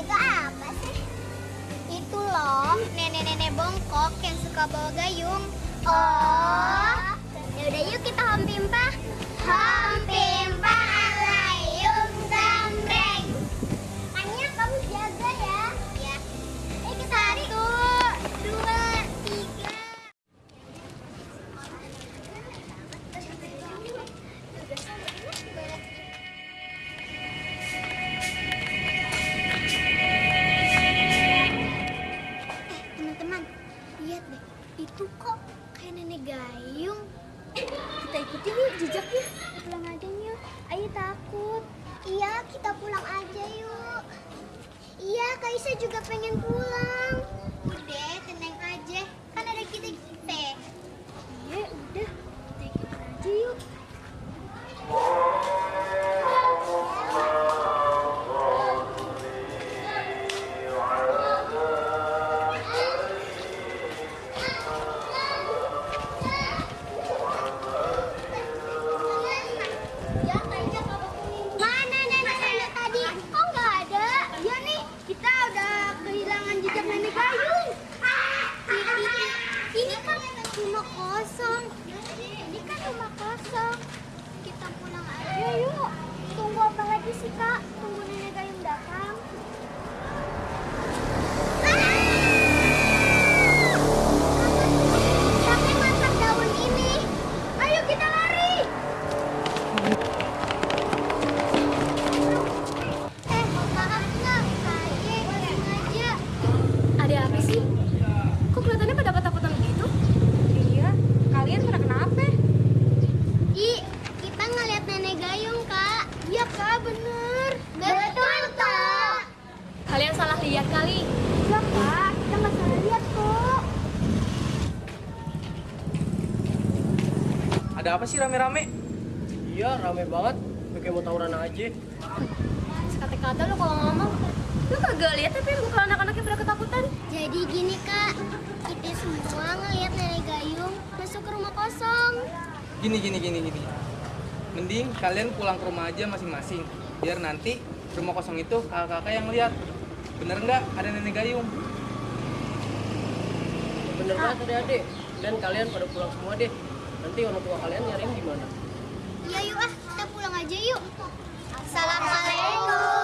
itu apa sih? Itu loh, nenek-nenek bongkok yang suka bawa gayung. Oh. Ya udah yuk kita hampir pak. lihat deh, itu kok kayak nenek gayung. Kita ikutin yuk jejaknya. Pulang aja yuk. Ayo takut. Iya, kita pulang aja yuk. Iya, Kaisa juga pengen pulang. Ada apa sih rame-rame? Iya, rame banget. Kayak mau tawuran aja. Sekata-kata lo kalau ngomong. Lo kagak lihat tapi kalau anak-anaknya pada ketakutan. Jadi gini, Kak. Kita semua ngeliat nenek gayung masuk ke rumah kosong. Gini, gini, gini, gini. Mending kalian pulang ke rumah aja masing-masing. Biar nanti rumah kosong itu kakak-kakak yang lihat. Bener nggak ada nenek gayung? Bener banget adik-adik. Dan kalian pada pulang semua deh. Nanti orang tua kalian nyariin di mana? Iya, yuk ah. Kita pulang aja yuk. Assalamualaikum.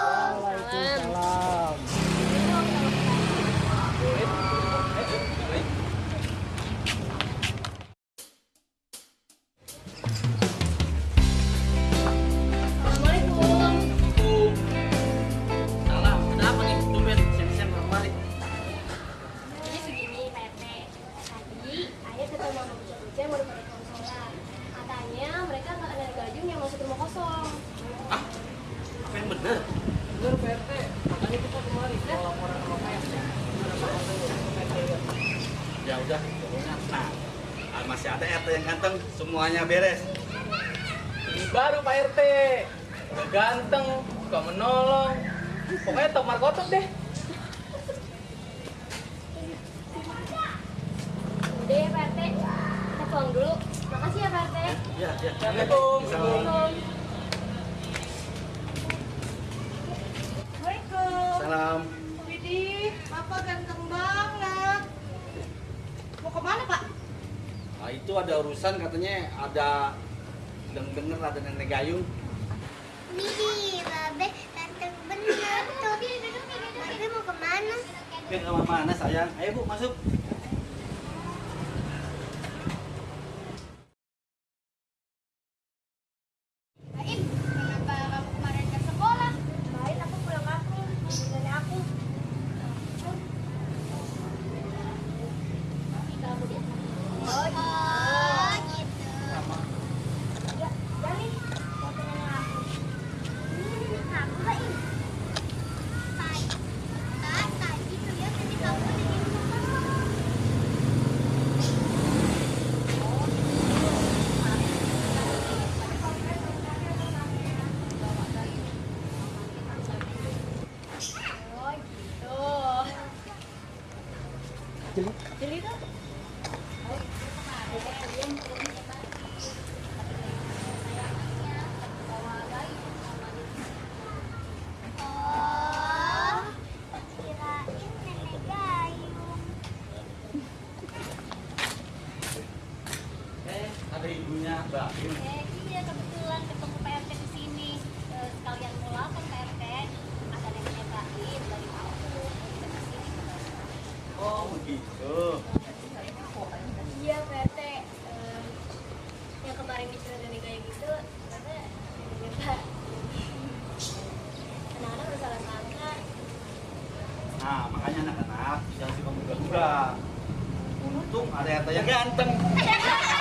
Apa yang bener? Bener Pak RT. Makanya kita kemari. Mau laporan sama Pak RT. Gimana Pak RT? Pak RT lihat. Ya udah, pokoknya nah, ah, masih ada RT yang ganteng, semuanya beres. Ini baru Pak RT. Udah ganteng, suka menolong. Pokoknya top markotop deh. Udah ya, Pak RT. Kita pulang dulu. Makasih ya, Pak RT. Ya, ya. Assalamualaikum. Assalamualaikum. Salam. Widih, Papa ganteng banget. Mau ke mana, Pak? Nah, itu ada urusan katanya ada denger ada nenek gayung. Nih, Babe, tante bener tuh. Babe mau ke mana? Ke kamar mana sayang? Ayo bu masuk. Baim, kenapa kamu kemarin ke sekolah? Kemarin aku pulang kampung, nenek aku. Kamu dia? Oh, oh gitu. Ya, Jali. Foto nenek aku. Ini aku, Baim. Tadi, kan, tadi tuh ya, tadi kamu ada di rumah. Oh, gitu. Jeli tuh. Oh, kirain nenek gayung. Eh, ada ibunya Mbak. Eh, iya kebetulan ketemu PRT di sini. Eh, sekalian mau lapor PRT. Ada neneknya Baim dari kampung. Kita ke sini. Oh begitu. Iya, PRT. Eh, yang kemarin bicara nenek gayung itu ternyata neneknya Pak. Anak-anak udah salah sangka. Nah makanya anak-anak jangan suka muda-muda. Untung ada yang ganteng.